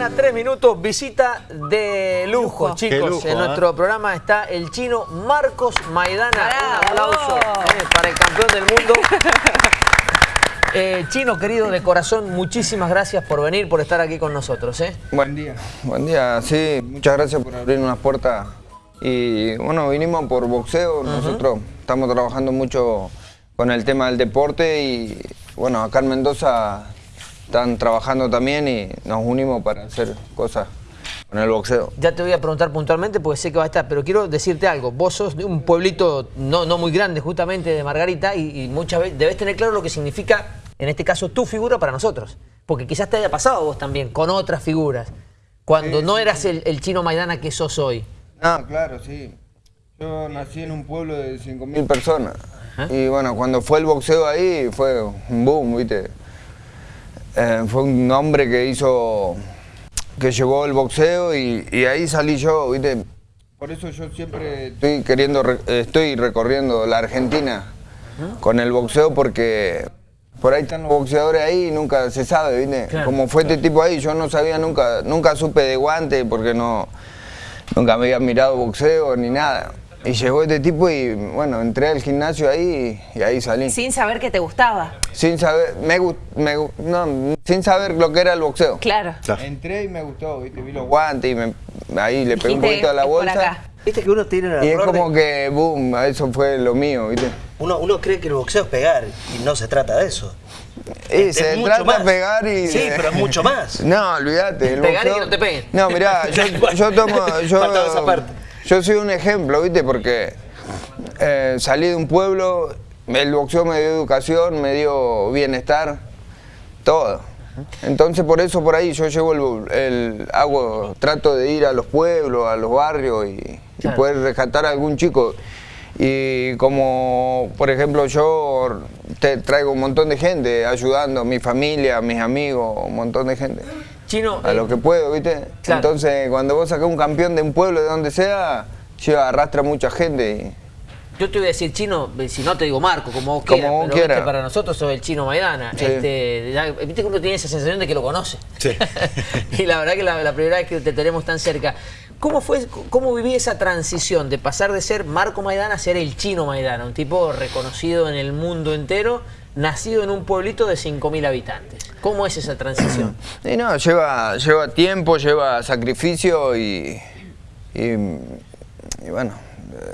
mañana, tres minutos, visita de lujo, Lujo. chicos. Lujo, en ¿eh? nuestro programa está el chino Marcos Maidana. Un aplauso eh, para el campeón del mundo. Eh, chino, querido, de corazón, muchísimas gracias por venir, por estar aquí con nosotros. ¿eh? Buen día. Buen día, sí. Muchas gracias por abrir unas puertas. Y bueno, vinimos por boxeo. Nosotros estamos trabajando mucho con el tema del deporte y bueno, acá en Mendoza están trabajando también y nos unimos para hacer cosas con el boxeo. Ya te voy a preguntar puntualmente porque sé que va a estar, pero quiero decirte algo. Vos sos de un pueblito no, no muy grande, justamente de Margarita, y, y muchas veces debes tener claro lo que significa, en este caso, tu figura para nosotros. Porque quizás te haya pasado vos también, con otras figuras, cuando Sí, no sí, eras el, el chino Maidana que sos hoy. No, claro, sí. Yo nací en un pueblo de 5.000 personas. Ajá. Y bueno, cuando fue el boxeo ahí, fue un boom, ¿viste? Eh, fue un hombre que hizo, que llevó el boxeo y, y ahí salí yo, ¿viste? Por eso yo siempre estoy queriendo, estoy recorriendo la Argentina con el boxeo porque por ahí están los boxeadores ahí y nunca se sabe, ¿viste? Claro. Como fue este tipo ahí, yo no sabía nunca, nunca supe de guante porque no, nunca me había mirado boxeo ni nada. Y llegó este tipo y bueno, entré al gimnasio ahí y, y ahí salí. Sin saber que te gustaba. Sin saber, me, me no, sin saber lo que era el boxeo. Claro. Claro. Entré y me gustó, ¿viste? vi los guantes y me- ahí le pegué un poquito a la "Es por bolsa. acá". Viste que uno tiene el Y es como de- que, boom, eso fue lo mío, ¿viste? uno, uno cree que el boxeo es pegar y no se trata de eso. Y Es- se trata de más. pegar y... Sí, pero es mucho más. No, olvídate. Pegar y que no te peguen. No, mirá, yo, yo tomo... Yo, Faltaba esa parte. Yo soy un ejemplo, ¿viste? Porque eh, salí de un pueblo, el boxeo me dio educación, me dio bienestar, todo. Entonces por eso por ahí yo llevo el, el- hago, trato de ir a los pueblos, a los barrios y, y poder rescatar a algún chico. Y como, por ejemplo, yo te traigo un montón de gente ayudando, mi familia, mis amigos, un montón de gente. Chino, A eh, lo que puedo, ¿viste? Claro. Entonces, cuando vos sacás un campeón de un pueblo, de donde sea, lleva, arrastra mucha gente. yo te voy a decir chino, eh, si no te digo Marco, como vos Como quieras, vos pero quieras. para nosotros sos el chino Maidana. Sí. Este, ya- viste que uno tiene esa sensación de que lo conoce. Sí. y la verdad que la, la primera vez que te tenemos tan cerca. ¿Cómo fue, cómo viví esa transición de pasar de ser Marco Maidana a ser el chino Maidana? Un tipo reconocido en el mundo entero, nacido en un pueblito de 5.000 habitantes. ¿Cómo es esa transición? Y no, lleva, lleva tiempo, lleva sacrificio y. y, y bueno.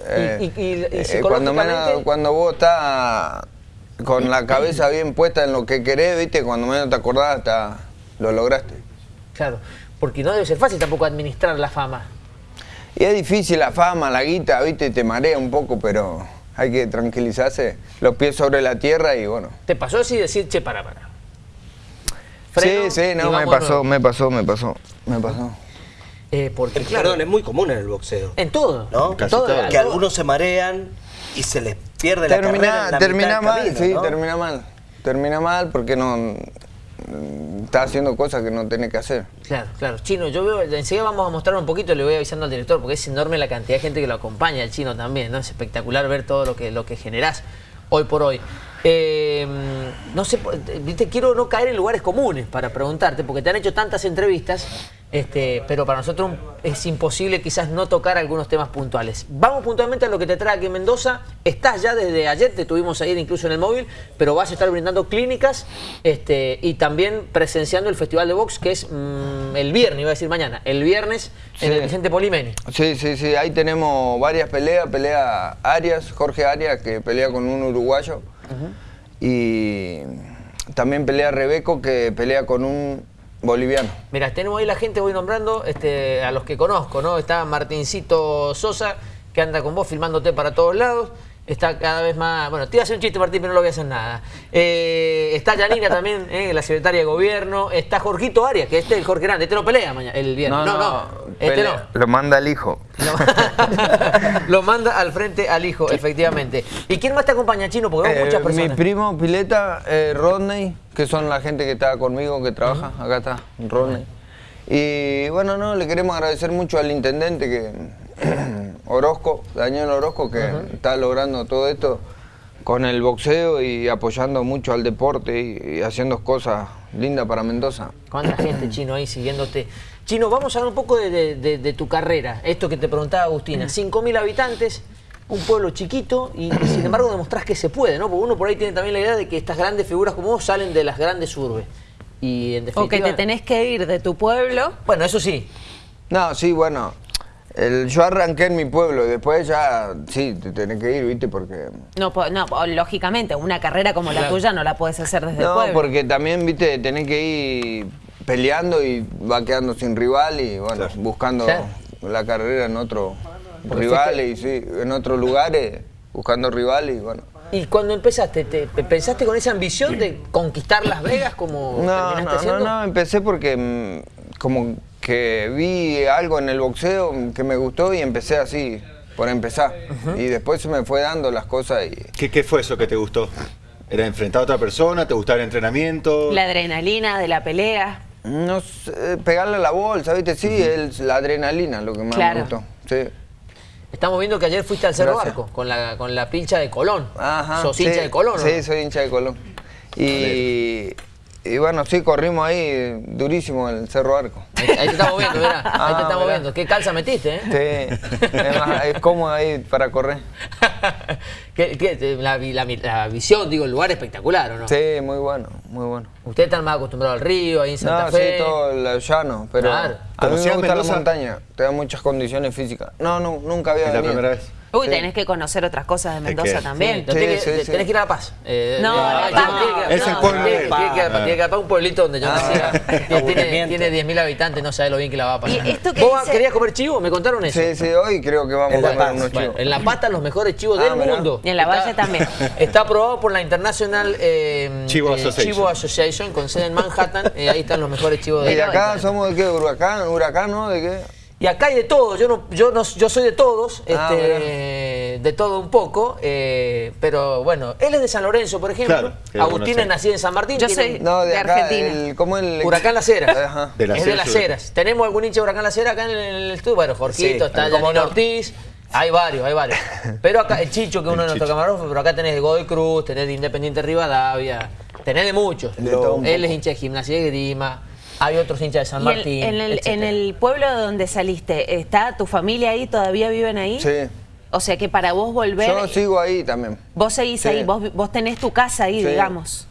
eh, y- y eh, cuando, menos- cuando vos estás con la cabeza bien puesta en lo que querés, ¿viste? Cuando menos te acordás, hasta lo lograste. Claro, porque no debe ser fácil tampoco administrar la fama. Y es difícil la fama, la guita, ¿viste? Te marea un poco, pero hay que tranquilizarse, los pies sobre la tierra y bueno. ¿Te pasó así decir, che, para, para? Sí, Freno sí, y no, me pasó, me pasó, me pasó, me pasó. Eh, porque, Eh, claro, Perdón, es muy común en el boxeo. en todo. ¿No? Casi todo, todo. Que algunos se marean y se les pierde la Termina, carrera en la termina mitad del mal, camino, sí, ¿no? termina mal. Termina mal porque no mm, está haciendo cosas que no tiene que hacer. Claro, claro. Chino, yo veo, enseguida vamos a mostrar un poquito, le voy avisando al director, porque es enorme la cantidad de gente que lo acompaña, el chino también, ¿no? Es espectacular ver todo lo que, lo que generás hoy por hoy. Eh, no sé, viste, quiero no caer en lugares comunes para preguntarte, porque te han hecho tantas entrevistas, este, pero para nosotros es imposible quizás no tocar algunos temas puntuales. Vamos puntualmente a lo que te trae aquí en Mendoza. Estás ya desde ayer, te tuvimos ayer incluso en el móvil, pero vas a estar brindando clínicas este, y también presenciando el Festival de Box, que es mm, el viernes, iba a decir mañana, el viernes en Sí. el Vicente Polimeni. Sí, sí, sí, ahí tenemos varias peleas, pelea Arias, Jorge Arias, que pelea con un uruguayo. Y también pelea Rebeco, que pelea con un boliviano. Mira, tenemos ahí la gente, voy nombrando este, a los que conozco, ¿no? Está Martincito Sosa, que anda con vos filmándote para todos lados. Está cada vez más. Bueno, te iba a hacer un chiste, Martín, pero no lo voy a hacer nada. Eh, está Yanina también, eh, la secretaria de gobierno. Está Jorgito Arias, que este es el Jorge Grande. Este no pelea mañana, el viernes. No, no. este pelea- no. Lo manda el hijo. Lo, manda al frente al hijo, efectivamente. ¿Y quién más te acompaña, Chino? Porque vemos Eh, muchas mi personas. primo Pileta, eh, Rodney, que son la gente que está conmigo, que trabaja. Acá está, Rodney. Y bueno, no, le queremos agradecer mucho al intendente que Orozco, Daniel Orozco, que está logrando todo esto con el boxeo y apoyando mucho al deporte y, y haciendo cosas linda para Mendoza. ¿Cuánta gente, Chino, ahí siguiéndote? Chino, vamos a hablar un poco de, de- de- de tu carrera. Esto que te preguntaba Agustina. 5.000 habitantes, un pueblo chiquito y, y sin embargo demostrás que se puede, ¿no? Porque uno por ahí tiene también la idea de que estas grandes figuras como vos salen de las grandes urbes. Y en O definitiva... que te tenés que ir de tu pueblo. Bueno, eso sí. No, sí, bueno. El- yo arranqué en mi pueblo, después ya, sí, te tenés que ir, ¿viste? Porque... No, no, lógicamente, una carrera como la Claro. tuya no la puedes hacer desde el No, pueblo. porque también, viste, tenés que ir peleando y va quedando sin rival y, bueno, buscando la carrera en otro Porque rival y sí, en otros lugares, buscando rivales y, bueno. Y cuando empezaste, te, ¿pensaste con esa ambición de conquistar Las Vegas como No, terminaste no, no, siendo? no, empecé porque mm, como que vi algo en el boxeo que me gustó y empecé así, por empezar. Y después se me fue dando las cosas y... ¿Qué, qué fue eso que te gustó? ¿Era enfrentar a otra persona? ¿Te gustaba el entrenamiento? La adrenalina de la pelea. No sé, pegarle a la bolsa, ¿viste? Sí, es la adrenalina lo que más Claro. me gustó. Sí. Estamos viendo que ayer fuiste al Cerro Gracias. Barco con la, con la pincha de Colón. Ajá. ¿Sos sí, hincha de Colón? o Sí, no? soy hincha de Colón. Y, y bueno, sí, corrimos ahí durísimo en el Cerro Arco. Ahí, ahí te estamos viendo, mirá. Ahí te Ah, estamos mirá. viendo. ¿Qué calza metiste, eh? Sí, es, más, es cómodo ahí para correr. ¿Qué- qué- la, la la visión, digo, el lugar espectacular, ¿o no? Sí, muy bueno, muy bueno. Ustedes están más acostumbrados al río, ahí en Santa No, Fe. sí, todo lo llano, pero Claro. a mí me ¿Conocías gusta la Mendoza? montaña, te da muchas condiciones físicas. No, no, nunca había ¿Es la venido. primera vez? Uy, Sí. tenés que conocer otras cosas de Mendoza también. Sí, tenés, que, Sí, sí. tenés que ir a La Paz. Eh, No, La Paz tiene que ir a- no. Es el no, pueblo tiene- de- tiene que ir a- tiene que ir a La Paz, un pueblito donde yo Ah, nací. Tiene, tiene, aburrimiento. tiene 10.000 habitantes, no sabe lo bien que la va a pasar. Y esto que ¿Vos dice- querías comer chivo? ¿Me contaron eso? Sí, sí, hoy creo que vamos a comer unos chivos. en La Paz están los mejores chivos Ah, del mundo. Y en La Valle también. Está aprobado por la International eh, Chivo eh, Association. Chivo Association, con sede en Manhattan. ahí están los mejores chivos ¿Y del de mundo. acá somos de qué? ¿Huracán? ¿Huracán, no? ¿De qué? Y acá hay de todo, yo no, yo no, yo soy de todos, Ah, este, de todo un poco, eh, pero bueno, él es de San Lorenzo, por ejemplo. Claro, Agustín es nacido en San Martín. Yo soy- No, de, De acá, Argentina. el, ¿cómo el Huracán Las Heras. Ajá. De Las es de Las. Heras. ¿Tenemos algún hincha de Huracán Las Heras acá en el, estudio? Bueno, Jorgito, Sí, está ¿cómo Janino no? Ortiz. Hay varios, hay varios. Pero acá, el Chicho, que es uno de nuestros camarógrafos, pero acá tenés de Godoy Cruz, tenés de Independiente Rivadavia, tenés de muchos. Él es hincha de Gimnasia de Grima, hay otros hinchas de San el- Martín. en, el, en el pueblo de donde saliste, ¿está tu familia ahí? ¿Todavía viven ahí? Sí. O sea que para vos volver, Yo sigo ahí también. vos seguís Sí. ahí, vos, vos tenés tu casa ahí, Sí. digamos.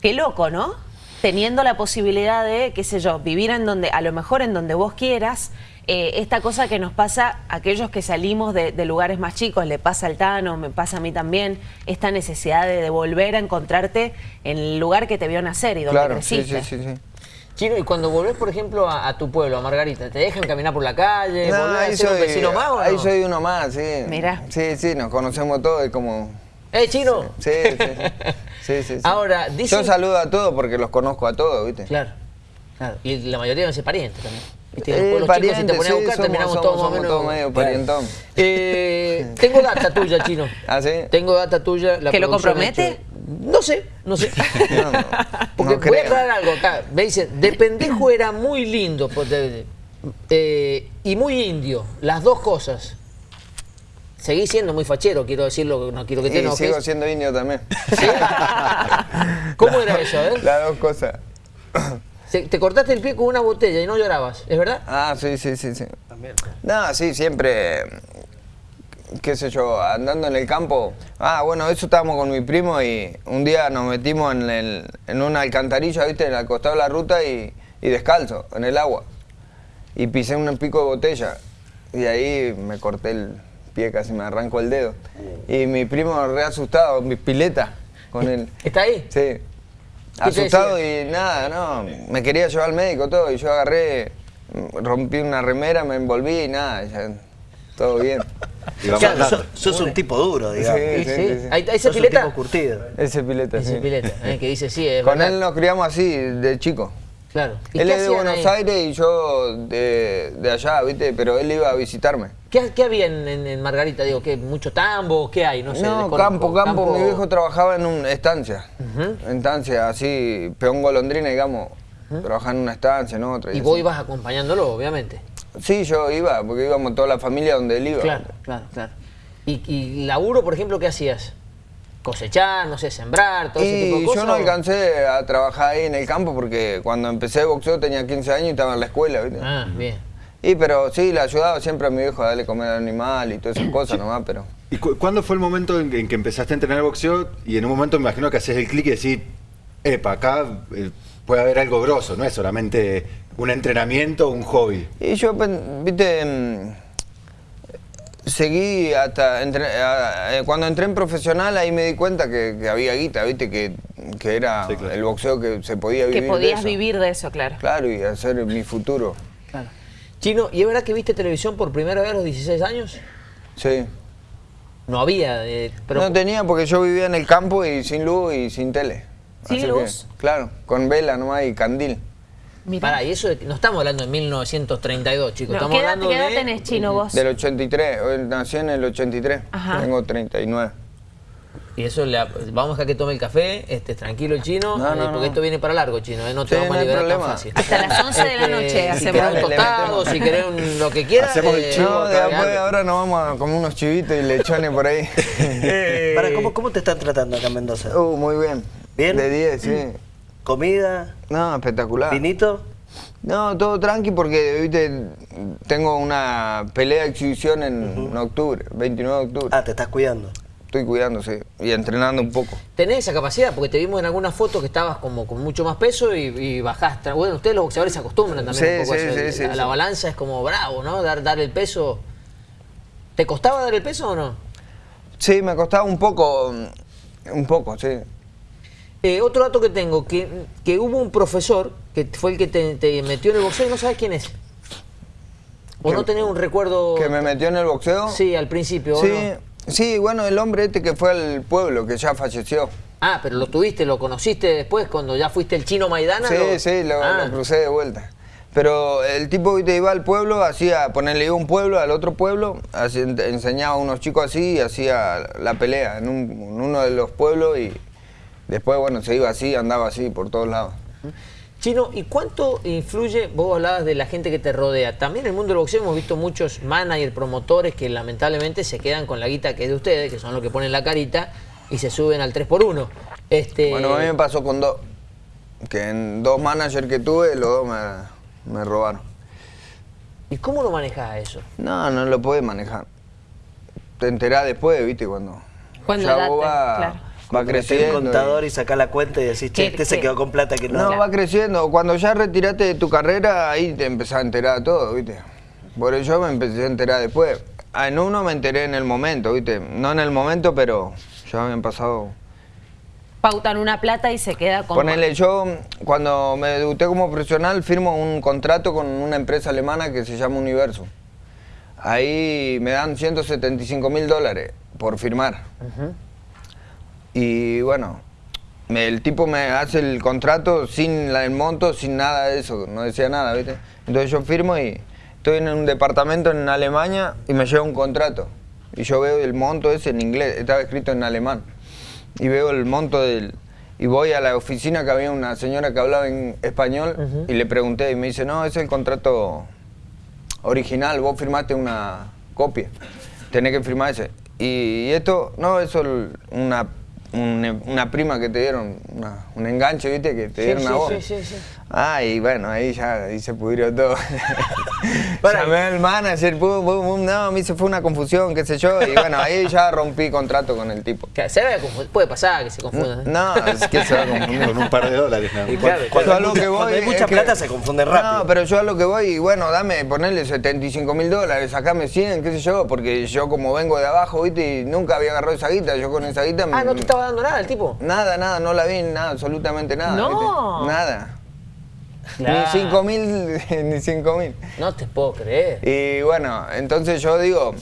Qué loco, ¿no? Teniendo la posibilidad de, qué sé yo, vivir en donde, a lo mejor en donde vos quieras, eh, esta cosa que nos pasa a aquellos que salimos de, de lugares más chicos, le pasa al Tano, me pasa a mí también, esta necesidad de, de volver a encontrarte en el lugar que te vio nacer y donde Claro, sí, creciste. sí, sí, sí. Chino, y cuando volvés, por ejemplo, a, a tu pueblo, a Margarita, ¿te dejan caminar por la calle? No, ¿Volvés a ahí ser un soy, vecino más o no? ahí soy uno más, sí. Mirá. Sí, sí, nos conocemos todos, es como... ¡Eh, Chino! Sí, sí, sí. sí, sí, sí. Ahora, dicen- Yo saludo a todos porque los conozco a todos, ¿viste? Claro, claro. Y la mayoría deben ser parientes también. ¿Viste? Eh, Los pueblos chicos, si te parientes, pones a buscar, somos- terminamos somos- todos somos menos. todos medio parientón. Eh, tengo data tuya, Chino. ¿Ah, sí? Tengo data tuya. La ¿Que lo compromete? No sé, no sé. No, no, Porque no voy a aclarar algo acá. Me dicen, de pendejo era muy lindo pues, de- de- eh, y muy indio. Las dos cosas. Seguí siendo muy fachero, quiero decirlo, no quiero que te Y enojes. sigo siendo indio también. ¿Sí? ¿Cómo era eso, eh? Las dos cosas. Se- Te cortaste el pie con una botella y no llorabas, ¿es verdad? Ah, sí, sí, sí, sí. También. No, sí, siempre, qué sé yo, andando en el campo. Ah, bueno, eso estábamos con mi primo y un día nos metimos en, el- en una alcantarilla, viste, al costado de la ruta y, y descalzo, en el agua. Y pisé un pico de botella y ahí me corté el pie, casi me arrancó el dedo. Y mi primo re asustado, mi pileta, con él. ¿Está ahí? Sí. Asustado y nada, no. Me quería llevar al médico todo y yo agarré, rompí una remera, me envolví y nada, ya, todo bien. Y vamos Claro, andando. sos, sos un tipo duro, digamos. Sí, Sí, ese un pileta. tipo curtido. Ese pileta, Ese sí. pileta, eh, que dice sí, es Con verdad. él nos criamos así, de chico. Claro. ¿Y Él es de Buenos ahí? Aires y yo de, de allá, ¿viste? Pero él iba a visitarme. ¿Qué, qué había en, en- en Margarita? Digo, ¿qué, ¿mucho tambo? ¿Qué hay? No sé. No, desconozco. campo, campo, Mi viejo trabajaba en una estancia. Ujú. En estancia, así, peón golondrina, digamos. Trabajaba en una estancia, en otra. Y vos ibas acompañándolo, obviamente. Sí, yo iba, porque íbamos toda la familia donde él iba. Claro, claro, claro. ¿Y, y laburo, por ejemplo, qué hacías? cosechar, no sé, sembrar, todo ese tipo de Y cosas. yo no o- alcancé a trabajar ahí en el campo porque cuando empecé boxeo tenía 15 años y estaba en la escuela, ¿viste? Ah, bien. Y pero sí, le ayudaba siempre a mi viejo a darle comer al animal y todas esas cosas nomás, pero... ¿Y cu- cuándo fue el momento en, en que empezaste a entrenar boxeo? Y en un momento me imagino que haces el clic y decís, epa, acá eh, puede haber algo grosso, no es solamente un entrenamiento o un hobby. Y yo, pen- viste, mm, seguí hasta, entre- eh, cuando entré en profesional ahí me di cuenta que, que había guita, viste, que, que era Sí, claro. el boxeo que se podía vivir Que de podías eso. vivir de eso, claro. Claro, y hacer mi futuro. Claro. Chino, ¿y es verdad que viste televisión por primera vez a los 16 años? Sí. No había, eh, pero no tenía porque yo vivía en el campo y sin luz y sin tele. ¿Sin Así luz? que, claro, con vela nomás y candil. Mirá. Pará, y eso de- no estamos hablando de 1932, chicos. No, estamos ¿Qué edad, hablando qué edad de... tenés, Chino, vos? Del 83, hoy nací en el 83, Ajá. tengo 39. Y eso le, vamos a dejar que tome el café, este, tranquilo el chino, No, eh, no, porque no. esto viene para largo, chino, eh, no te Sí, vamos no a liberar tan problema. fácil. Hasta las 11 de la noche si hacemos. querés un tostado, si querés un- lo que quieras. Hacemos el eh, chivo No, después ahora nos vamos a comer unos chivitos y lechones por ahí. Para, ¿cómo, ¿Cómo te están tratando acá en Mendoza? uh, muy bien. ¿Bien? De 10, sí. ¿Comida? No, espectacular. ¿Vinito? No, todo tranqui porque, viste, tengo una pelea de exhibición en octubre, 29 de octubre. Ah, te estás cuidando. Estoy cuidándose y entrenando un poco. Tenés esa capacidad, porque te vimos en algunas fotos que estabas como con mucho más peso y, y bajaste. Bueno, ustedes los boxeadores se acostumbran también Sí, un poco a sí, eso. sí, sí, la, sí. la balanza es como bravo, ¿no? Dar, dar el peso. ¿Te costaba dar el peso o no? Sí, me costaba un poco, un poco, sí. Eh, otro dato que tengo, que, que hubo un profesor que fue el que te, te metió en el boxeo y no sabes quién es. ¿O Que- no tenés un recuerdo? Que me metió en el boxeo. Sí, al principio. ¿o Sí, no? sí, bueno, el hombre este que fue al pueblo, que ya falleció. Ah, pero lo tuviste, lo conociste después cuando ya fuiste el chino Maidana. Sí, lo- sí, lo, Ah. lo crucé de vuelta. Pero el tipo viste, iba al pueblo, hacía, ponerle un pueblo, al otro pueblo, hacía- enseñaba a unos chicos así y hacía la pelea en, un- en uno de los pueblos y después, bueno, se iba así, andaba así por todos lados. Chino, ¿y cuánto influye, vos hablabas de la gente que te rodea? También en el mundo del boxeo hemos visto muchos managers, promotores que lamentablemente se quedan con la guita que es de ustedes, que son los que ponen la carita y se suben al 3x1. Este, Bueno, a mí me pasó con dos, que en dos managers que tuve, los dos me, me robaron. ¿Y cómo lo manejás eso? No, no lo puedes manejar. Te enterás después, viste, cuando, Cuando ya ya vos te- va, claro. Va creciendo. un y- contador y sacás la cuenta y decís, che, ¿Qué- este se quedó con plata que no. No, va creciendo. Cuando ya retiraste de tu carrera, ahí te empezás a enterar de todo, ¿viste? Por eso yo me empecé a enterar después. En uno me enteré en el momento, ¿viste? No en el momento, pero ya habían pasado. Pautan una plata y se queda con... Ponele, yo cuando me debuté como profesional firmo un contrato con una empresa alemana que se llama Universo. Ahí me dan 175 mil dólares por firmar. Y bueno, el tipo me hace el contrato sin la- el monto, sin nada de eso, no decía nada, ¿viste? Entonces yo firmo y estoy en un departamento en Alemania y me llega un contrato. Y yo veo el monto ese en inglés, estaba escrito en alemán. Y veo el monto del... Y voy a la oficina que había una señora que hablaba en español y le pregunté y me dice, no, ese es el contrato original, vos firmaste una copia, tenés que firmar ese. Y, y esto, no, eso es una, un- una prima que te dieron, una- un enganche, viste, que te Sí, dieron sí, a vos. sí, sí, sí. Ah, y bueno, ahí ya ahí se pudrió todo. Para- Llamé al manager, pum, pum, pum, no, a mí se fue una confusión, qué sé yo, y bueno, ahí ya rompí contrato con el tipo. Se confu- puede pasar que se confundan. ¿eh? No, es que se va a confundir. Con un par de dólares nada Y más. claro, Cuando, que voy cuando hay mucha que- plata se confunde rápido. No, pero yo a lo que voy, y bueno, dame, ponerle 75 mil dólares, sacame 100, qué sé yo, porque yo como vengo de abajo, viste, y nunca había agarrado esa guita, yo con esa guita... Ah, me- no estaba dando nada el tipo. Nada, nada, no la vi, nada, absolutamente nada. No. ¿viste? Nada. Claro. Ni 5 mil, ni 5 mil. No te puedo creer. Y bueno, entonces yo digo,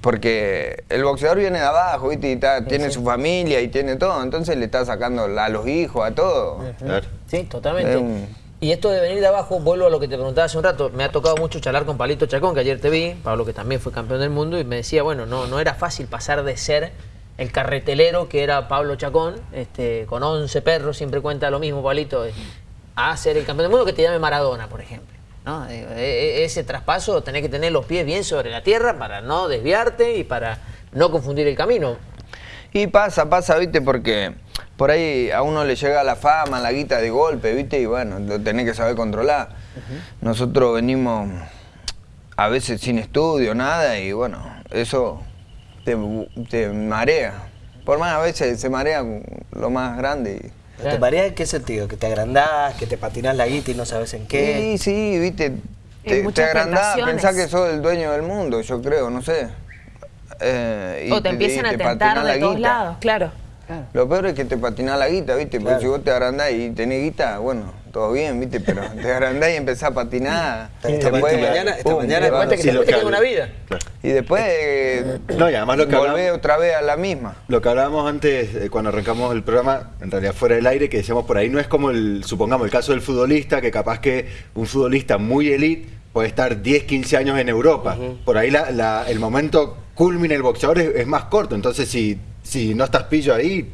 porque el boxeador viene de abajo, ¿viste? Y está- tiene sí. su familia y tiene todo, entonces le está sacando a los hijos, a todo. Claro. Sí, totalmente. Es un- Y esto de venir de abajo, vuelvo a lo que te preguntaba hace un rato, me ha tocado mucho charlar con Palito Chacón, que ayer te vi, Pablo que también fue campeón del mundo, y me decía, bueno, no, no era fácil pasar de ser el carretelero que era Pablo Chacón, este, con 11 perros, siempre cuenta lo mismo, Pablito, eh, a ser el campeón del mundo que te llame Maradona, por ejemplo. ¿no? Digo, e- e- Ese traspaso tenés que tener los pies bien sobre la tierra para no desviarte y para no confundir el camino. Y pasa, pasa, viste, porque por ahí a uno le llega la fama, la guita de golpe, viste, y bueno, lo tenés que saber controlar. Nosotros venimos a veces sin estudio, nada, y bueno, eso te, te marea. Por más a veces se marea lo más grande. y- ¿Te marea en qué sentido? ¿Que te agrandás, que te patinás la guita y no sabes en qué? Sí, sí, viste, te, te agrandás, pensás que sos el dueño del mundo, yo creo, no sé. Eh, y O te empiezan y a te tentar de todos guita. lados, claro. Lo peor es que te patinás la guita, ¿viste? Porque Claro. si vos te agrandás y tenés guita, bueno, todo bien, ¿viste? Pero te agrandás y empezás a patinar. Esta mañana- esta pum, mañana te cuenta que Sí, te que una vida. Claro. Y después eh, No, y además lo que volvés hablamos, otra vez a la misma. lo que hablábamos antes, eh, cuando arrancamos el programa, en realidad fuera del aire, que decíamos por ahí, no es como el, supongamos, el caso del futbolista, que capaz que un futbolista muy elite puede estar 10, 15 años en Europa. Por ahí la- la- el momento culmina el boxeador es, es más corto, entonces si, si no estás pillo ahí,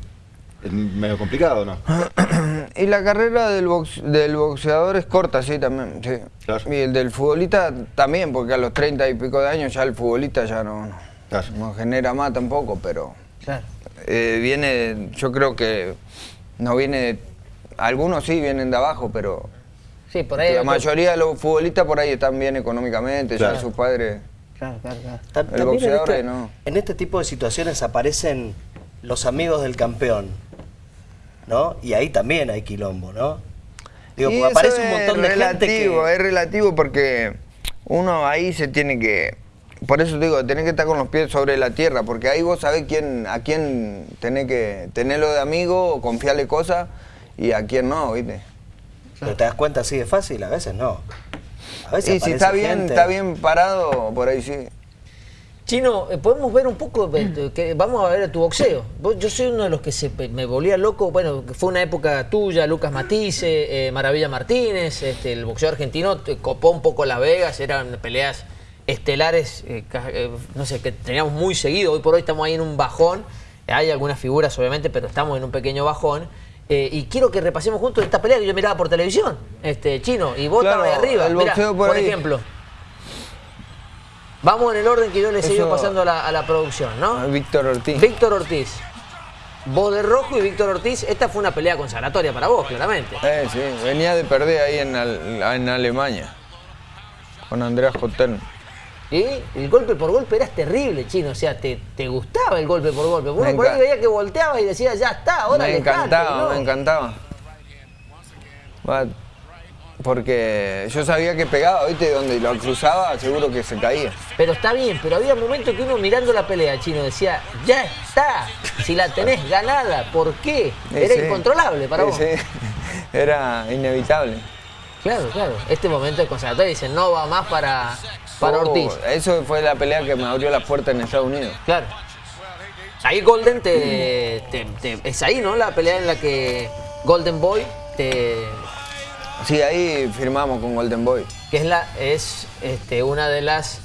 es medio complicado, ¿no? Y la carrera del, box- del boxeador es corta, sí, también. Sí. Claro. Y el del futbolista también, porque a los 30 y pico de años ya el futbolista ya no, no, Claro. no genera más tampoco, pero Claro. eh, viene, yo creo que no viene, algunos sí vienen de abajo, pero Sí, por ahí. la mayoría de los futbolistas por ahí están bien económicamente, Claro. ya sus padres... Claro, claro, claro. Ta- El también en boxeador, este, no. en este tipo de situaciones aparecen los amigos del campeón, ¿no? Y ahí también hay quilombo, ¿no? Digo, Y porque eso aparece un montón de gente relativo, que... Es relativo porque uno ahí se tiene que... Por eso te digo, tenés que estar con los pies sobre la tierra, porque ahí vos sabés quién, a quién tenés que tenerlo de amigo o confiarle cosas y a quién no, ¿viste? Pero te das cuenta así de fácil, a veces no. A veces Y si está bien, gente- está bien parado, por ahí sí. Chino, eh, podemos ver un poco, que vamos a ver tu boxeo. Yo soy uno de los que se, me volvía loco, bueno, fue una época tuya, Lucas Matisse, eh, Maravilla Martínez, este, el boxeo argentino te copó un poco Las Vegas, eran peleas estelares, eh, eh, no sé, que teníamos muy seguido. Hoy por hoy estamos ahí en un bajón, hay algunas figuras obviamente, pero estamos en un pequeño bajón. Eh, y quiero que repasemos juntos esta pelea que yo miraba por televisión, este Chino, y vos Claro, estabas ahí arriba. el Mirá, por ahí. ejemplo. Vamos en el orden que yo le sigo pasando a la, a la producción, ¿no? Víctor Ortiz. Víctor Ortiz. Vos de rojo y Víctor Ortiz. Esta fue una pelea consagratoria para vos, claramente. Eh, sí, venía de perder ahí en, en Alemania con Andreas Jotten. Y el golpe por golpe eras terrible, chino. O sea, te, te gustaba el golpe por golpe. Uno por ahí veía que volteaba y decía, ya está, ahora me dejate", encantaba, ¿no? me encantaba. Porque yo sabía que pegaba, ¿viste? Donde lo cruzaba, seguro que se caía. Pero está bien, pero había momentos que uno mirando la pelea, chino, decía, ya está, si la tenés ganada, ¿por qué? Era incontrolable para vos. Era inevitable. Claro, claro. Este momento es consagratorio, dicen, no va más para, para Oh, Ortiz. Eso fue la pelea que me abrió las puertas en Estados Unidos. Claro. Ahí Golden te, te- te- Es ahí, ¿no? La pelea en la que Golden Boy te. Sí, ahí firmamos con Golden Boy. que es la es este, una de las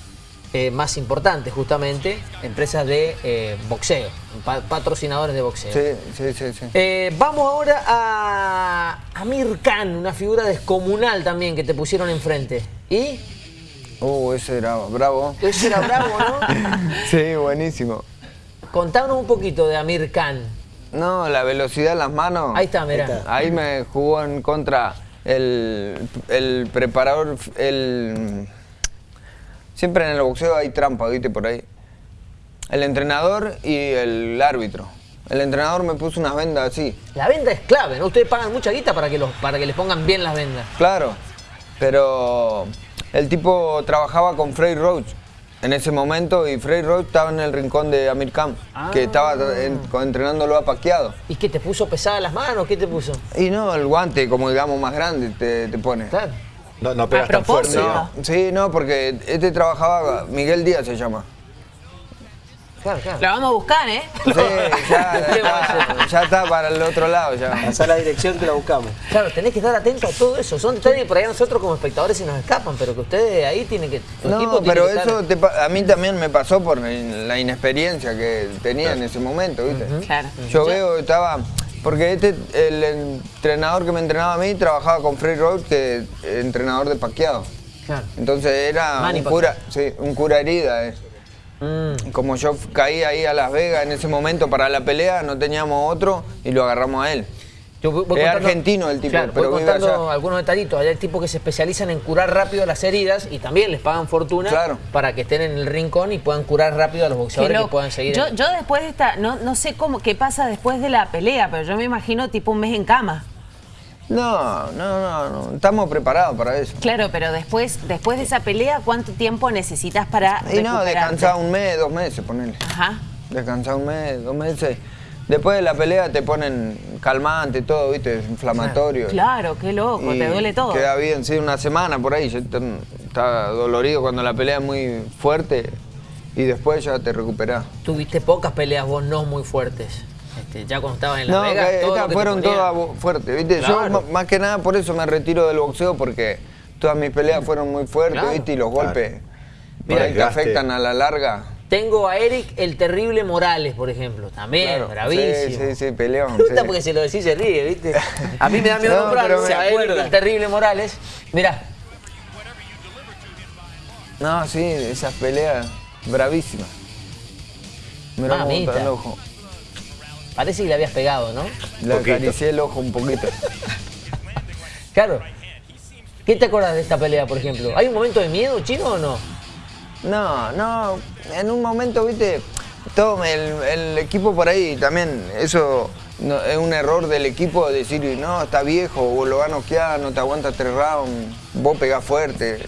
eh, más importantes, justamente, empresas de eh, boxeo, pa- patrocinadores de boxeo. Sí, sí, sí, sí. Eh, vamos ahora a Amir Khan, una figura descomunal también que te pusieron enfrente. ¿Y? Uh, ese era bravo. Ese era bravo, ¿no? Sí, buenísimo. Contanos un poquito de Amir Khan. No, la velocidad en las manos. Ahí está, mirá. Ahí me jugó en contra el, el preparador, el... Siempre en el boxeo hay trampa, viste, por ahí. El entrenador y el árbitro. El entrenador me puso unas vendas así, La venda es clave, ¿no? Ustedes pagan mucha guita para que, los, para que les pongan bien las vendas. claro. Pero el tipo trabajaba con Frey Roach en ese momento y Frey Roach estaba en el rincón de Amir Khan, que estaba en- entrenándolo a paqueado. ¿Y qué te puso pesadas las manos? ¿Qué te puso? Y no, el guante, como digamos, más grande te, te pone. Claro. No, no pegas A tan fuerte. ¿no? Sí, no, porque este trabajaba, Miguel Díaz se llama. Claro, claro. Lo vamos a buscar, ¿eh? Sí, ya, ¿Qué va a ya, ya está para el otro lado ya. Pasá la dirección que la buscamos. Claro, tenés que estar atento a todo eso. Son detalles por ahí a nosotros como espectadores se nos escapan, pero que ustedes ahí tienen que. No, tiene pero que estar- eso te a mí también me pasó por la inexperiencia que tenía en ese momento, ¿viste? Claro. Yo veo, estaba... Porque este, el entrenador que me entrenaba a mí trabajaba con Frey Roach, que es entrenador de paqueado. Claro. Entonces era un cura, sí, un cura herida. eh. Mm. Como yo caí ahí a Las Vegas en ese momento para la pelea, no teníamos otro y lo agarramos a él. Yo voy- voy Es contando- argentino el tipo, Claro, pero voy contando allá. algunos detallitos. Hay tipos que se especializan en curar rápido las heridas y también les pagan fortuna Claro. para que estén en el rincón y puedan curar rápido a los boxeadores que puedan seguir. Yo, en- yo después de esta, no, no sé cómo, qué pasa después de la pelea, pero yo me imagino tipo un mes en cama. No, no, no, no, estamos preparados para eso. Claro, pero después, después de esa pelea, ¿cuánto tiempo necesitas para Y no, descansar un mes, dos meses, ponele. Ajá. Descansar un mes, dos meses. Después de la pelea te ponen calmante, todo, viste, inflamatorio. Claro, qué loco, Y te duele todo. Queda bien, sí, una semana por ahí. ya está, está dolorido cuando la pelea es muy fuerte y después ya te recuperás. Tuviste pocas peleas vos no muy fuertes. Este, ya cuando estabas en Las No, Vegas, que todo lo estas que fueron todas fuertes, ¿viste? Yo Claro. más que nada por eso me retiro del boxeo porque todas mis peleas fueron muy fuertes, Claro. ¿viste? Y los Claro. golpes por Mira, ahí te desgaste. afectan a la larga. Tengo a Eric el terrible Morales, por ejemplo. También, Claro. bravísimo. Sí, sí, sí, peleón. Me gusta sí. porque se lo decís se ríe, ¿viste? A mí me da miedo No, nombrarlo, Eric el terrible Morales. Mirá, No, sí, esas peleas bravísimas. Mirá Mamita. el ojo. Parece que le habías pegado, ¿no? Le acaricié el ojo un poquito. Claro. ¿Qué te acuerdas de esta pelea, por ejemplo? ¿Hay un momento de miedo, chino, o no? No, no, en un momento, viste, todo el, el equipo por ahí también, eso no- es un error del equipo decir, no, está viejo, vos lo vas a noquear, no te aguanta tres rounds, vos pegás fuerte,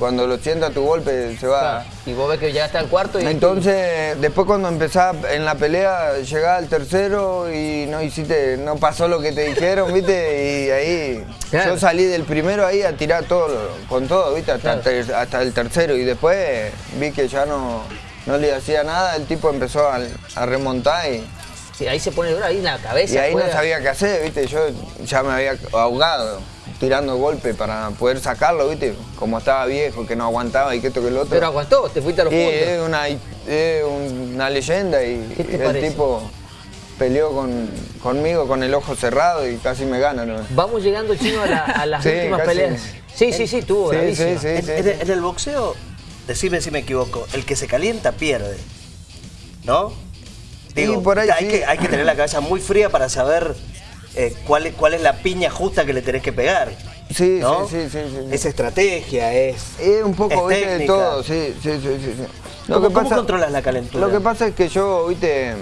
cuando lo sienta tu golpe se va. Claro. Y vos ves que llegaste al cuarto y... Entonces, después cuando empezás en la pelea, llegás al tercero y no hiciste, no pasó lo que te dijeron, ¿viste? Y ahí Claro. yo salí del primero ahí a tirar todo, con todo, ¿viste? Hasta, Claro. el ter- hasta el tercero y después vi que ya no, no le hacía nada, el tipo empezó a, a remontar y, Sí, ahí se pone duro, ahí en la cabeza. y ahí no sabía qué hacer, ¿viste? Yo ya me había ahogado tirando golpes para poder sacarlo, ¿viste? Como estaba viejo, que no aguantaba y que esto que lo otro. Pero aguantó, te fuiste a los Y puntos. es una, es una leyenda y, ¿Qué te y el parece? tipo peleó con, conmigo con el ojo cerrado y casi me gana. ¿no? Vamos llegando, chino, a, la- a las Sí, últimas casi. peleas. Sí, sí, sí, tuvo Sí, sí, sí. En, en- en el boxeo, decime si me equivoco, el que se calienta pierde. ¿No? Digo, por ahí hay, sí. que, hay que tener la cabeza muy fría para saber eh, cuál, es, cuál es la piña justa que le tenés que pegar. Sí, ¿no? sí, sí, sí, sí. Es estrategia, es. Es un poco, es viste, de todo, sí, sí, sí, sí. sí. ¿Cómo- cómo controlas la calentura? Lo que pasa es que yo, viste,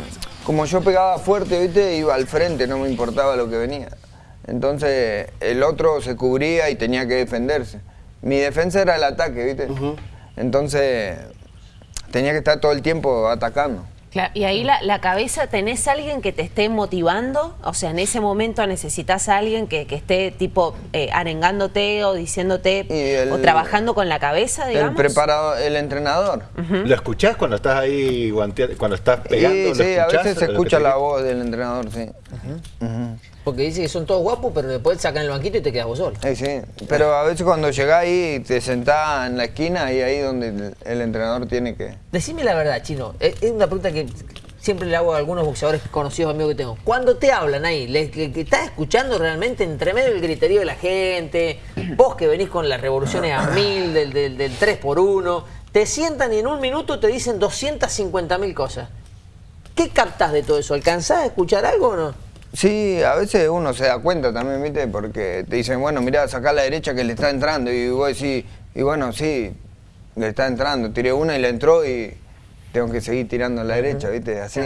como yo pegaba fuerte, viste, iba al frente, no me importaba lo que venía. Entonces, el otro se cubría y tenía que defenderse. Mi defensa era el ataque, viste. Entonces, tenía que estar todo el tiempo atacando. Claro, y ahí la, la cabeza, ¿tenés alguien que te esté motivando? O sea, en ese momento necesitas a alguien que, que esté tipo eh, arengándote o diciéndote Y el- o trabajando con la cabeza, digamos. El preparador, el entrenador. ¿Lo escuchás cuando estás ahí cuando estás pegando? Sí, ¿Lo sí, a escuchás? veces se escucha la voz del entrenador, sí. Porque dice que son todos guapos, pero después sacan el banquito y te quedas vos solo. Sí, sí. Pero a veces cuando llegás ahí, te sentás en la esquina y ahí donde el, el entrenador tiene que... Decime la verdad, Chino. Es una pregunta que siempre le hago a algunos boxeadores conocidos amigos que tengo. Cuando te hablan ahí, ¿le, le- que ¿estás escuchando realmente entre medio del griterío de la gente? Vos que venís con las revoluciones a mil, del, del, del 3 por 1 te sientan y en un minuto te dicen 250 mil cosas. ¿Qué captás de todo eso? ¿Alcanzás a escuchar algo o no? Sí, a veces uno se da cuenta también, ¿viste? Porque te dicen, bueno, mirá, sacá a la derecha que le está entrando. Y vos decís, y bueno, sí, le está entrando. Tiré una y le entró y tengo que seguir tirando a la derecha, ¿viste? Así.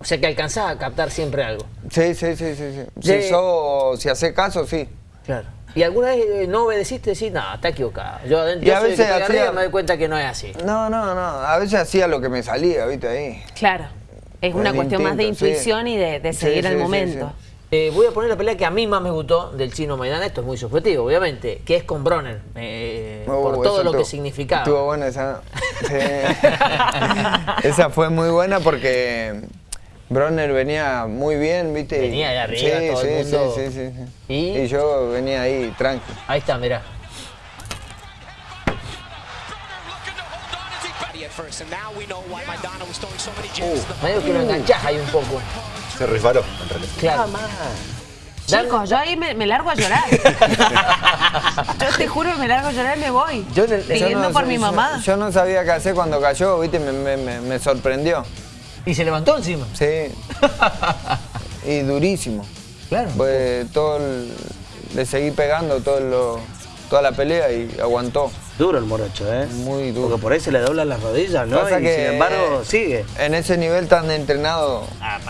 O sea que alcanzás a captar siempre algo. Sí, sí, sí, sí. sí. De- Si, sos- si haces caso, sí. Claro. ¿Y alguna vez eh, no obedeciste? Decís, no, está equivocado. Yo adentro Y a el que veces hacía- arriba, me doy cuenta que no es así. No, no, no. A veces hacía lo que me salía, ¿viste? Ahí. Claro. Es una cuestión más de sí. intuición y de, seguir sí, el sí, momento. sí. Eh, voy a poner la pelea que a mí más me gustó del chino Maidana, esto es muy subjetivo, obviamente, que es con Bronner, eh, Oh, por todo lo que significaba. Estuvo buena esa. sí. esa fue muy buena porque Bronner venía muy bien, ¿viste? Y- Venía de arriba, sí, todo el sí, mundo. Sí, sí, sí, sí. ¿Y? Y yo venía ahí tranqui. Ahí está, mirá. Medio que lo enganchás ahí un poco. Se resbaló, en realidad. Claro. Chicos, yo ahí me, me largo a llorar. yo te juro que me largo a llorar y me voy. Yo el- Pidiendo no- por mi yo- mamá. Yo no sabía qué hacer cuando cayó, viste, me, me- me- me sorprendió. Y se levantó encima. Sí. y durísimo. Claro. Pues todo el- le seguí pegando todo lo- toda la pelea y aguantó. Duro el morocho, ¿eh? Muy duro. Porque por ahí se le doblan las rodillas, ¿no? Pasa y que sin embargo, sigue. En ese nivel tan entrenado,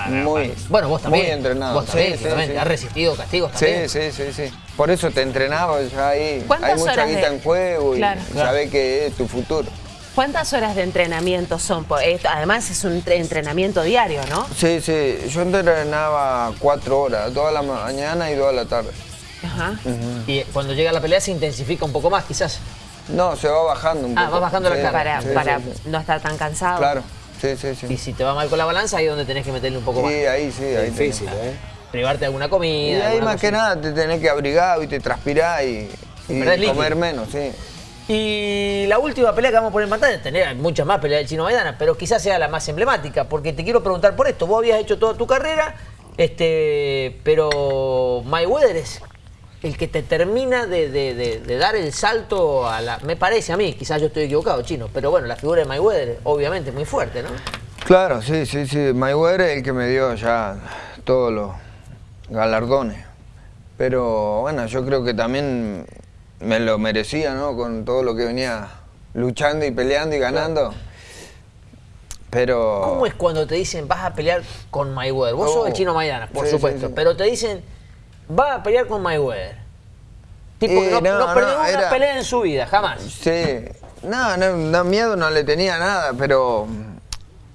muy, Bueno, vos también. muy entrenado. Vos también, Sí, sí, sí. Has resistido castigos Sí, también. sí, sí, sí. Por eso te entrenaba ya ahí. ¿Cuántas Hay mucha horas guita de- en juego y Claro. sabés que es tu futuro. ¿Cuántas horas de entrenamiento son? Por esto? Además es un tre- entrenamiento diario, ¿no? Sí, sí. Yo entrenaba cuatro horas, toda la mañana y toda la tarde. Ajá. Y cuando llega la pelea se intensifica un poco más, quizás. No, se va bajando un Ah, poco. va bajando la Sí, carga. Para, sí, para sí, sí. no estar tan cansado. Claro, sí, sí, sí. Y si te va mal con la balanza, ahí es donde tenés que meterle un poco Sí, más. ahí sí, ahí Es difícil, tenés. ¿eh? Privarte de alguna comida. Y ahí más que nada te tenés que abrigar, y, y Perdés líquido. comer menos, sí. Y la última pelea que vamos a poner en pantalla, tener muchas más peleas del Chino Maidana, pero quizás sea la más emblemática, porque te quiero preguntar por esto. Vos habías hecho toda tu carrera, este, pero Mayweather es el que te termina de, de- de- de dar el salto a la... Me parece a mí, quizás yo estoy equivocado, Chino, pero bueno, la figura de Mayweather obviamente es muy fuerte, ¿no? Claro, sí, sí, sí. Mayweather es el que me dio ya todos los galardones. Pero bueno, yo creo que también me lo merecía, ¿no? Con todo lo que venía luchando y peleando y ganando. Pero... ¿Cómo es cuando te dicen vas a pelear con Mayweather? Vos sos Oh. el Chino Maidana, por Sí, supuesto, sí, sí. pero te dicen vas a pelear con Mayweather. Tipo que Eh, no, no, no perdió no, una era- pelea en su vida, jamás. Sí, no, no, miedo no le tenía nada, pero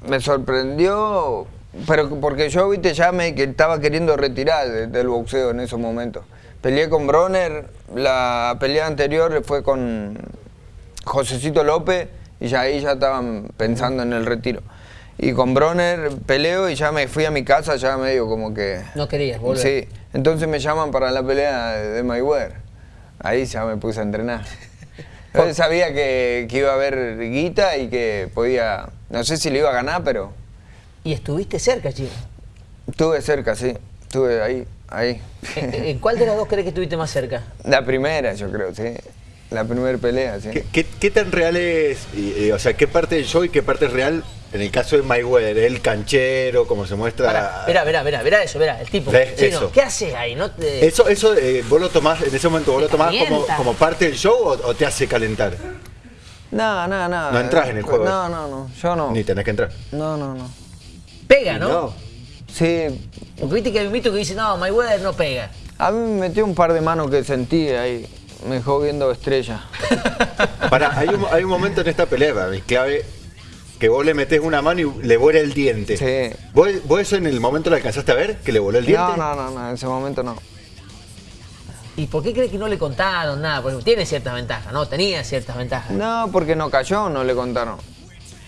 me sorprendió, pero porque yo, viste, ya me que estaba queriendo retirar de- del boxeo en esos momentos. Peleé con Bronner, la pelea anterior fue con Josecito López y ya ahí ya estaban pensando en el retiro. Y con Bronner peleo y ya me fui a mi casa, ya medio como que... No querías volver. Sí, entonces me llaman para la pelea de, Mayweather. Ahí ya me puse a entrenar. Yo sabía que, que iba a haber guita y que podía, no sé si le iba a ganar, pero Y estuviste cerca, Chino. estuve cerca, sí. Estuve ahí, ahí. ¿En, en cuál de las dos crees que estuviste más cerca? La primera, yo creo, sí. La primera pelea, sí. ¿Qué, qué- qué tan real es, y, y, o sea, qué parte del show y qué parte es real en el caso de Mayweather? El canchero, como se muestra... Pará, Verá, verá, verá, verá eso, verá, el tipo. Eso. ¿qué haces ahí? No te- Eso, eso eh, vos lo tomás, en ese momento, vos lo tomás como, como parte del show o, o te hace calentar? No, no, no. No entras en el juego. No, no, no. Yo no. Ni tenés que entrar. No, no, no. Pega, ¿no? No. Sí, Porque viste que hay un mito que dice, no, Mayweather no pega. a mí me metió un par de manos que sentí ahí. Me dejó viendo estrellas. Para, hay un, hay un momento en esta pelea, para mí, clave, que vos le metés una mano y le vuela el diente. Sí. ¿Vos, vos eso en el momento lo alcanzaste a ver? ¿Que le voló el diente? No, no, no, no, en ese momento no. ¿Y por qué crees que no le contaron nada? Porque tiene ciertas ventajas, ¿no? Tenía ciertas ventajas. No, porque no cayó, no le contaron.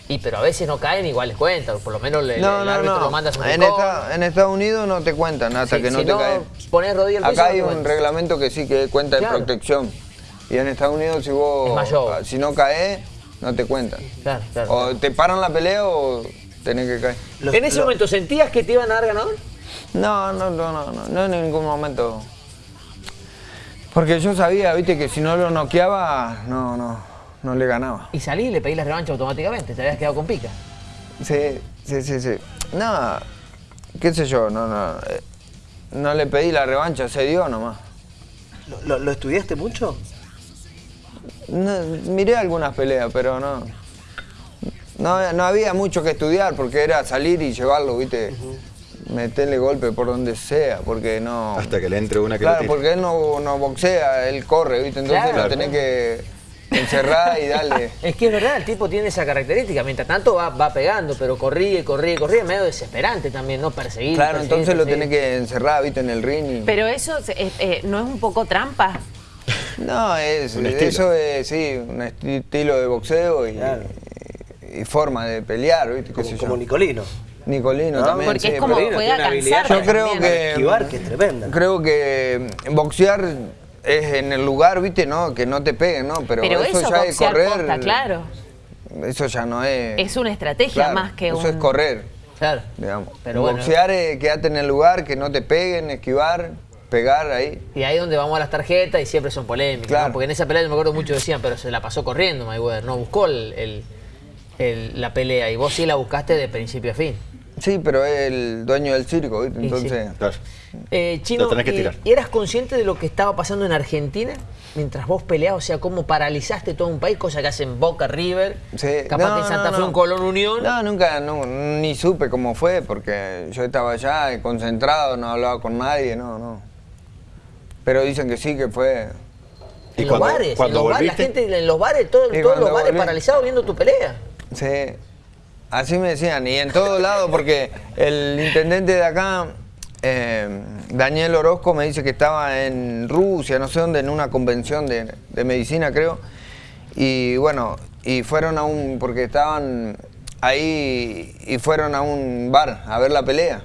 Y pero a veces no caen, igual les cuentan. Por lo menos le, No, el no, árbitro no. lo manda a su En, esta- en Estados Unidos no te cuentan hasta Sí, que no si te no caen. pones rodilla al Acá hay un reglamento que sí que cuenta Claro. de protección. Y en Estados Unidos si vos Es mayor. si no caes, no te cuentan. Claro, claro. O te paran la pelea o tenés que caer. Los- ¿En ese momento sentías que te iban a dar ganador? No, no, no, no, no, no en ningún momento. Porque yo sabía, viste, que si no lo noqueaba, no, no, no le ganaba. Y salí y le pedí la revancha automáticamente. Te habías quedado con pica. Sí, sí, sí, sí. No, qué sé yo, no, no. eh, No le pedí la revancha, se dio nomás. ¿Lo, lo- lo estudiaste mucho? No, miré algunas peleas, pero no, no. No había mucho que estudiar porque era salir y llevarlo, viste. Meterle golpe por donde sea, porque no. Hasta que le entre una que Claro, porque él no, no boxea, él corre, ¿viste? Entonces Claro. lo tenés que encerrar y darle. Es que es verdad, el tipo tiene esa característica. Mientras tanto va, va pegando, pero corría, y corría, y corría. Medio desesperante también, ¿no? Perseguir. Claro, perseguir, entonces lo tenés que encerrar, ¿viste? En el ring. y- Pero eso es- es- eh, no es un poco trampa. No, es, Un estilo. eso es, sí, un esti- estilo de boxeo y, Claro. y forma de pelear, ¿viste? ¿Qué Como, yo? como Nicolino. Nicolino No, también. Porque sí, es como juega cansar. Yo creo también. que. Esquivar, que es tremenda. Creo que boxear es en el lugar, ¿viste? No, que no te peguen, ¿no? Pero, Pero eso, eso, ya es correr. claro. Eso ya no es. Es una estrategia Claro, más que eso un... es correr, Claro. digamos. Pero bueno. boxear es quedarte en el lugar, que no te peguen, esquivar. Pegar ahí. Y ahí es donde vamos a las tarjetas y siempre son polémicas, Claro. ¿no? Porque en esa pelea yo me acuerdo muchos decían, pero se la pasó corriendo Mayweather, no buscó el- el- el- la pelea y vos sí la buscaste de principio a fin. Sí, pero es el dueño del circo, ¿viste? sí. Entonces, Claro. Eh, Chino, Lo tenés que eh, tirar. ¿y eras consciente de lo que estaba pasando en Argentina mientras vos peleabas? O sea, cómo paralizaste todo un país, cosa que hacen Boca, River, Sí, capaz no, que en Santa no, Fe un Colón Unión. No, nunca, no, ni supe cómo fue, porque yo estaba allá concentrado, no hablaba con nadie, no, no. Pero dicen que sí, que fue... ¿Y en los cuando- bares, cuando en los bares, la gente en los bares, todo- Y todos los bares volví. paralizados viendo tu pelea. Sí, así me decían, y en todos lados, porque el intendente de acá, eh, Daniel Orozco, me dice que estaba en Rusia, no sé dónde, en una convención de, de medicina, creo. Y bueno, y fueron a un, porque estaban ahí, y fueron a un bar a ver la pelea.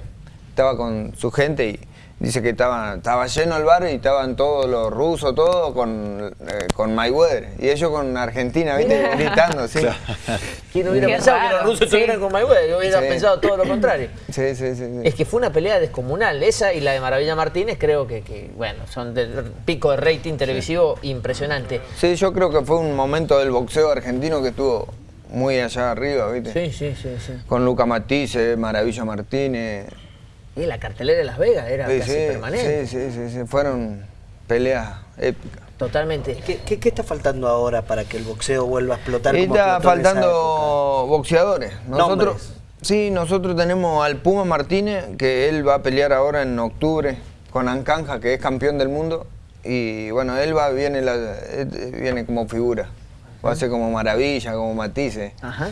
Estaba con su gente y dice que estaba, estaba lleno el bar y estaban todos los rusos, todos con, eh, con Mayweather. Y ellos con Argentina, ¿viste? Gritando, sí. ¿Quién hubiera Qué pensado que los rusos sí. estuvieran con Mayweather? Yo hubiera Sí. pensado todo lo contrario. Sí, sí, sí. sí. Es que fue una pelea descomunal. Esa y la de Maravilla Martínez creo que, que, bueno, son del pico de rating televisivo impresionante. Sí, yo creo que fue un momento del boxeo argentino que estuvo muy allá arriba, ¿viste? Sí, sí, sí, sí. Con Luca Matisse, Maravilla Martínez. Y la cartelera de Las Vegas era Sí, casi sí, permanente. sí, sí, sí, sí, fueron peleas épicas. Totalmente. ¿Qué, qué, qué está faltando ahora para que el boxeo vuelva a explotar? Como está faltando boxeadores. Nosotros, Nombres. sí, nosotros tenemos al Puma Martínez, que él va a pelear ahora en octubre con Ancanja, que es campeón del mundo. Y bueno, él va, viene, la, eh, viene como figura. Va a ser como Maravilla, como Matisse. Ajá.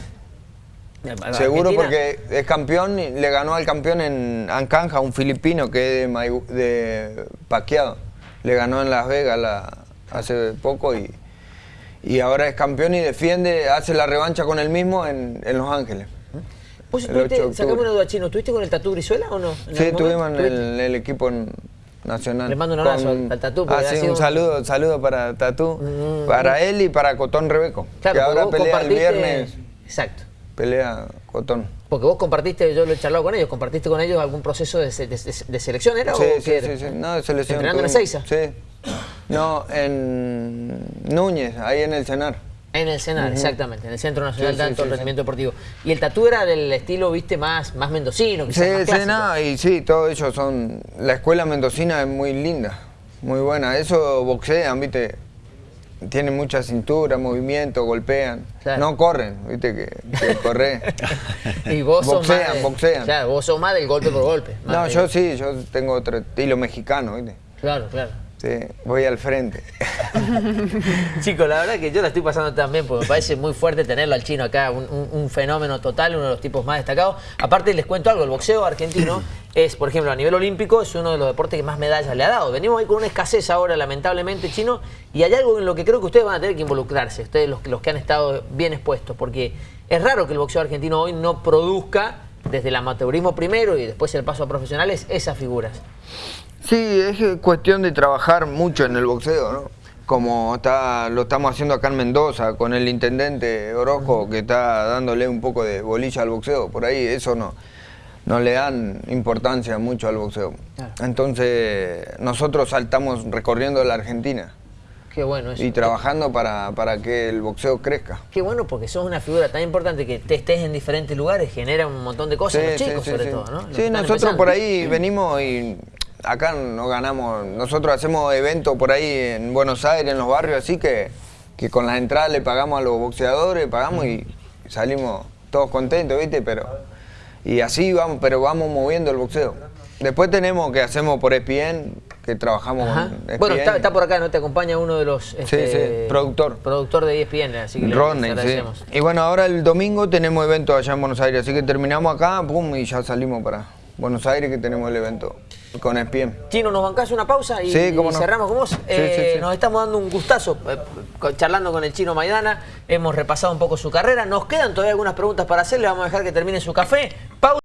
Seguro Argentina- porque es campeón y le ganó al campeón en Ancanja, un filipino que es de, Paquiado. Le ganó en Las Vegas la- hace poco y, y ahora es campeón y defiende, hace la revancha con él mismo en, en Los Ángeles. ¿Vos el 8 de estuviste, sacame una duda, Chino, ¿estuviste con el Tatu Brizuela o no? ¿En Sí, estuvimos en el, el equipo nacional. Le mando un abrazo al- al Tatú, Ah, sí, sido un un- saludo, saludo para Tatú, Mm, para él y para Cotón Rebeco, Claro, que ahora pelea el viernes, Exacto. Pelea Cotón. Porque vos compartiste, yo lo he charlado con ellos, compartiste con ellos algún proceso de, se- de- de- de selección, ¿era? Sí, o sí, era? sí, sí. No, de selección. ¿Entrenando en Ezeiza? Sí. No, en Núñez, ahí en el Cenar. En el Senado, exactamente, en el Centro Nacional Sí, de sí, Alto sí, Rendimiento Deportivo. Y el Tatú era del estilo, viste, más, más mendocino, Sí, quizás más sí, no, y sí, todos ellos son... La escuela mendocina es muy linda, muy buena. Eso boxean, viste, tienen mucha cintura, movimiento, golpean. Claro. No corren, viste, que, que corre. Y vos sos Boxean, más de- boxean. Claro, vos sos más del golpe por golpe. No, de- yo sí, yo tengo otro estilo mexicano, viste. Claro, claro. Sí, voy al frente. Chicos, la verdad que yo la estoy pasando también porque me parece muy fuerte tenerlo al chino acá, un, un- un fenómeno total, uno de los tipos más destacados. Aparte les cuento algo, el boxeo argentino es, por ejemplo, a nivel olímpico, es uno de los deportes que más medallas le ha dado. Venimos ahí con una escasez ahora, lamentablemente, chino, y hay algo en lo que creo que ustedes van a tener que involucrarse, ustedes los, los que han estado bien expuestos, porque es raro que el boxeo argentino hoy no produzca, desde el amateurismo primero y después el paso a profesionales, esas figuras. Sí, es cuestión de trabajar mucho en el boxeo, ¿no? Como está, lo estamos haciendo acá en Mendoza con el intendente Orozco que está dándole un poco de bolilla al boxeo. Por ahí eso no, no le dan importancia mucho al boxeo. Claro. Entonces nosotros saltamos recorriendo la Argentina Qué bueno eso. y trabajando para, para que el boxeo crezca. Qué bueno porque sos una figura tan importante que te estés en diferentes lugares, genera un montón de cosas los chicos, sobre sí. todo, ¿no? Los Sí, nosotros empezando. por ahí venimos y acá no ganamos. Nosotros hacemos eventos por ahí en Buenos Aires, en los barrios, así que, que con las entradas le pagamos a los boxeadores, pagamos y salimos todos contentos, ¿viste? Pero, y así vamos, pero vamos moviendo el boxeo. Después tenemos que hacemos por ESPN, que trabajamos Ajá. con ESPN. Bueno, está, está por acá, ¿no? Te acompaña uno de los... este, sí, productor. Productor de ESPN, así que le Rodney, agradecemos. sí. Y bueno, ahora el domingo tenemos evento allá en Buenos Aires, así que terminamos acá, pum, y ya salimos para Buenos Aires que tenemos el evento con E ESPN. Chino, ¿nos bancás una pausa y, Sí, cómo y no. cerramos con vos? Sí, Eh, sí. Nos estamos dando un gustazo eh, charlando con el Chino Maidana, hemos repasado un poco su carrera, nos quedan todavía algunas preguntas para hacerle, vamos a dejar que termine su café. Pausa.